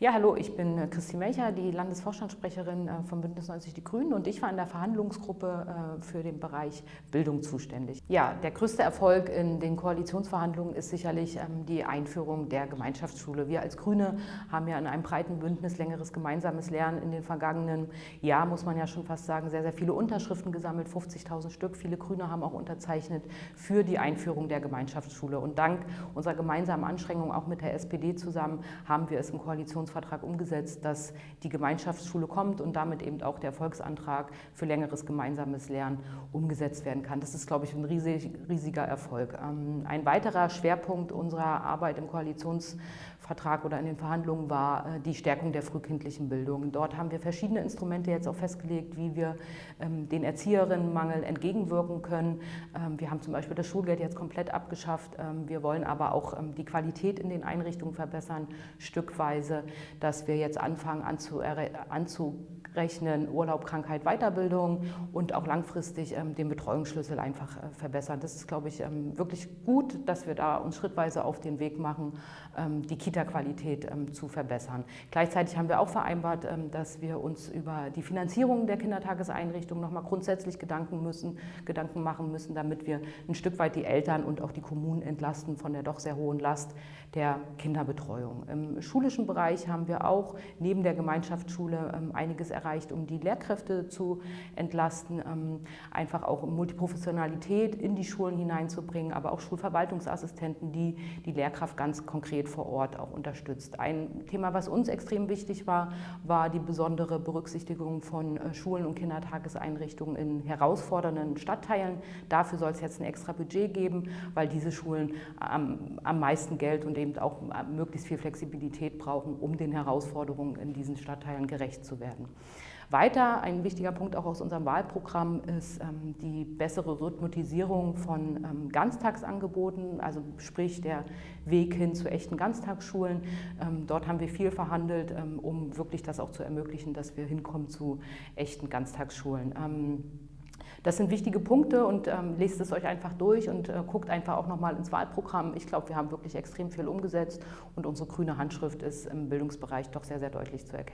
Ja, hallo, ich bin äh, Christine Melcher, die Landesvorstandssprecherin äh, von Bündnis 90 Die Grünen und ich war in der Verhandlungsgruppe äh, für den Bereich Bildung zuständig. Ja, der größte Erfolg in den Koalitionsverhandlungen ist sicherlich ähm, die Einführung der Gemeinschaftsschule. Wir als Grüne haben ja in einem breiten Bündnis längeres gemeinsames Lernen in den vergangenen Jahr, muss man ja schon fast sagen, sehr, sehr viele Unterschriften gesammelt, 50.000 Stück. Viele Grüne haben auch unterzeichnet für die Einführung der Gemeinschaftsschule. Und dank unserer gemeinsamen Anstrengungen, auch mit der SPD zusammen, haben wir es im Koalitionsverhandlungen Koalitionsvertrag umgesetzt, dass die Gemeinschaftsschule kommt und damit eben auch der Volksantrag für längeres gemeinsames Lernen umgesetzt werden kann. Das ist, glaube ich, ein riesig, riesiger Erfolg. Ähm, ein weiterer Schwerpunkt unserer Arbeit im Koalitionsvertrag oder in den Verhandlungen war äh, die Stärkung der frühkindlichen Bildung. Dort haben wir verschiedene Instrumente jetzt auch festgelegt, wie wir ähm, den Erzieherinnenmangel entgegenwirken können. Ähm, wir haben zum Beispiel das Schulgeld jetzt komplett abgeschafft. Wir wollen aber auch die Qualität in den Einrichtungen verbessern, stückweise dass wir jetzt anfangen anzurechnen, Urlaub, Krankheit, Weiterbildung und auch langfristig ähm, den Betreuungsschlüssel einfach äh, verbessern. Das ist, glaube ich, ähm, wirklich gut, dass wir da uns schrittweise auf den Weg machen, ähm, die Kita-Qualität zu verbessern. Gleichzeitig haben wir auch vereinbart, dass wir uns über die Finanzierung der Kindertageseinrichtungen nochmal grundsätzlich Gedanken, müssen, Gedanken machen müssen, damit wir ein Stück weit die Eltern und auch die Kommunen entlasten von der doch sehr hohen Last der Kinderbetreuung. Im schulischen Bereich haben wir auch neben der Gemeinschaftsschule ähm, einiges erreicht, um die Lehrkräfte zu entlasten, ähm, einfach auch Multiprofessionalität in die Schulen hineinzubringen, aber auch Schulverwaltungsassistenten, die die Lehrkraft ganz konkret vor Ort auch unterstützt. Ein Thema, was uns extrem wichtig war, war die besondere Berücksichtigung von äh, Schulen und Kindertageseinrichtungen in herausfordernden Stadtteilen. Dafür soll es jetzt ein extra Budget geben, weil diese Schulen am, am meisten Geld und eben auch äh, möglichst viel Flexibilität brauchen, um den Herausforderungen in diesen Stadtteilen gerecht zu werden. Weiter, ein wichtiger Punkt auch aus unserem Wahlprogramm ist ähm, die bessere Rhythmatisierung von ähm, Ganztagsangeboten, also sprich der Weg hin zu echten Ganztagsschulen. Ähm, dort haben wir viel verhandelt, ähm, um wirklich das auch zu ermöglichen, dass wir hinkommen zu echten Ganztagsschulen. Das sind wichtige Punkte und ähm, lest es euch einfach durch und äh, guckt einfach auch nochmal ins Wahlprogramm. Ich glaube, wir haben wirklich extrem viel umgesetzt und unsere grüne Handschrift ist im Bildungsbereich doch sehr, sehr deutlich zu erkennen.